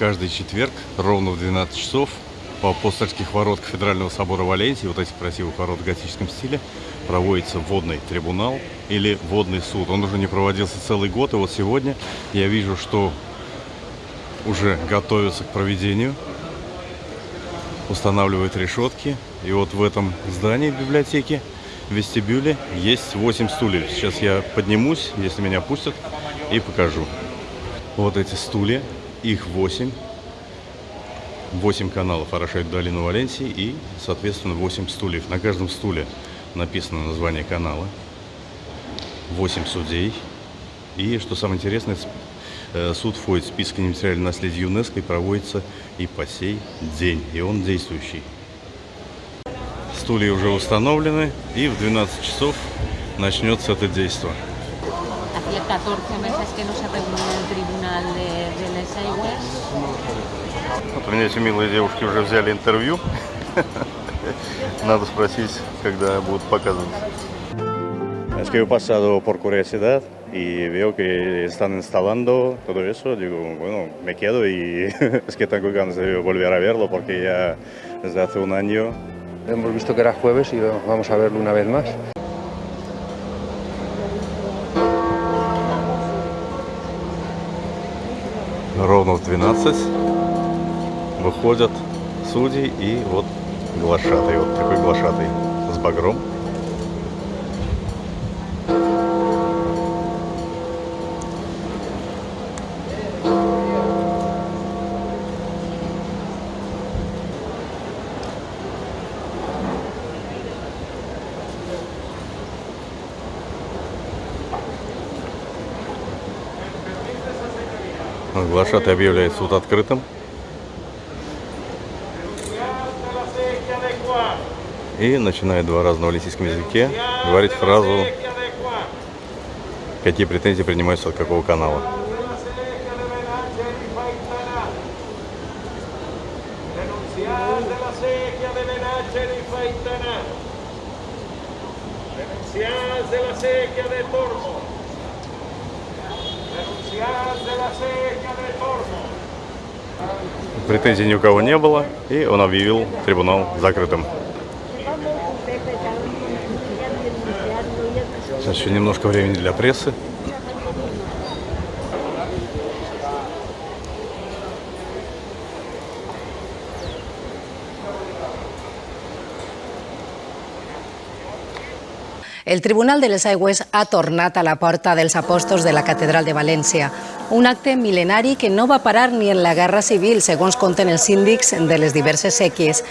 Каждый четверг ровно в 12 часов по апостольских ворот Кафедрального собора Валенсии, вот этих красивых ворот в готическом стиле, проводится водный трибунал или водный суд. Он уже не проводился целый год, и вот сегодня я вижу, что уже готовятся к проведению, устанавливают решетки. И вот в этом здании библиотеки, в вестибюле, есть 8 стульев. Сейчас я поднимусь, если меня пустят, и покажу. Вот эти стулья, их 8. 8 каналов орошают долину Валенсии и, соответственно, 8 стульев. На каждом стуле написано название канала. 8 судей. И, что самое интересное, э, суд входит в список нематериального наследия ЮНЕСКО и проводится и по сей день. И он действующий. Стулья уже установлены, и в 12 часов начнется это действие. Hacía 14 meses que no se reunía el tribunal de, de Les Aigües. Вот у меня эти милые девушки уже взяли интервью. Надо спросить, когда будут показывать. Es que he pasado por curiosidad y veo que están instalando todo eso. Digo, bueno, me quedo y es que tengo ganas de volver a verlo porque ya desde hace un año Hemos visto que era jueves y vamos a verlo una vez más. Ровно в 12 выходят судьи и вот глашатый, вот такой глашатый с багром. Глашатый объявляет суд открытым. И начинает два раза на валентийском языке говорить фразу, какие претензии принимаются от какого канала. Denunciar de la sequía de Tormo. Претензий ни у кого не было, и он объявил трибунал закрытым. Сейчас еще немножко времени для прессы. El Tribunal de les Aigües ha tornat a la porta dels apòstols de la Catedral de València. Un acte mil·lenari que no va parar ni en la Guerra Civil, segons conten els síndics de les diverses sèquies.